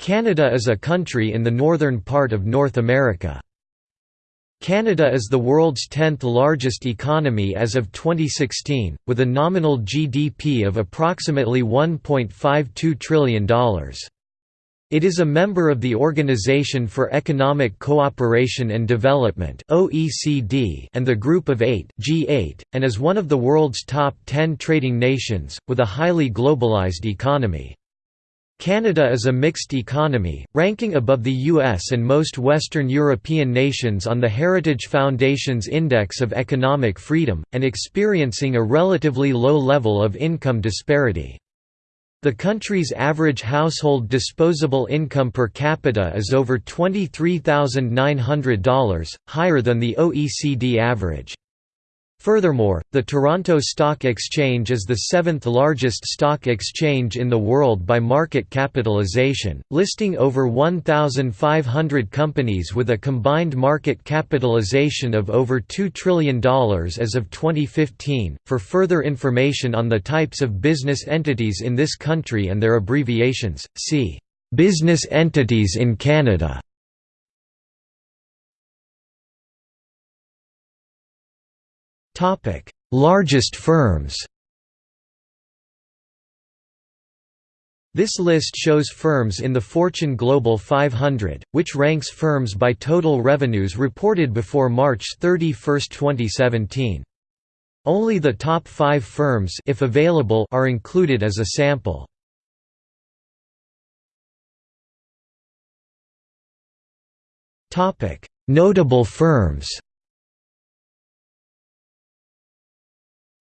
Canada is a country in the northern part of North America. Canada is the world's 10th largest economy as of 2016, with a nominal GDP of approximately $1.52 trillion. It is a member of the Organization for Economic Cooperation and Development (OECD) and the Group of 8 (G8), and is one of the world's top 10 trading nations with a highly globalized economy. Canada is a mixed economy, ranking above the US and most Western European nations on the Heritage Foundation's Index of Economic Freedom, and experiencing a relatively low level of income disparity. The country's average household disposable income per capita is over $23,900, higher than the OECD average. Furthermore, the Toronto Stock Exchange is the seventh largest stock exchange in the world by market capitalization, listing over 1,500 companies with a combined market capitalization of over $2 trillion as of 2015. For further information on the types of business entities in this country and their abbreviations, see Business entities in Canada. Largest firms This list shows firms in the Fortune Global 500, which ranks firms by total revenues reported before March 31, 2017. Only the top five firms if available are included as a sample. Notable firms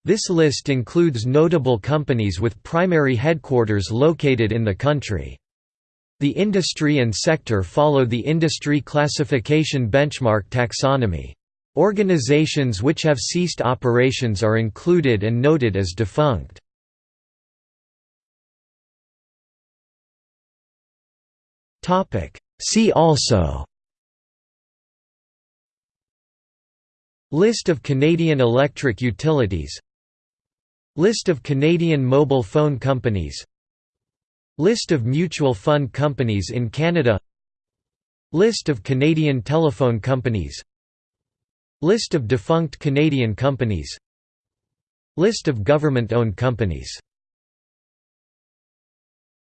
This list includes notable companies with primary headquarters located in the country. The industry and sector follow the industry classification benchmark taxonomy. Organizations which have ceased operations are included and noted as defunct. See also List of Canadian electric utilities List of Canadian mobile phone companies. List of mutual fund companies in Canada. List of Canadian telephone companies. List of defunct Canadian companies. List of government-owned companies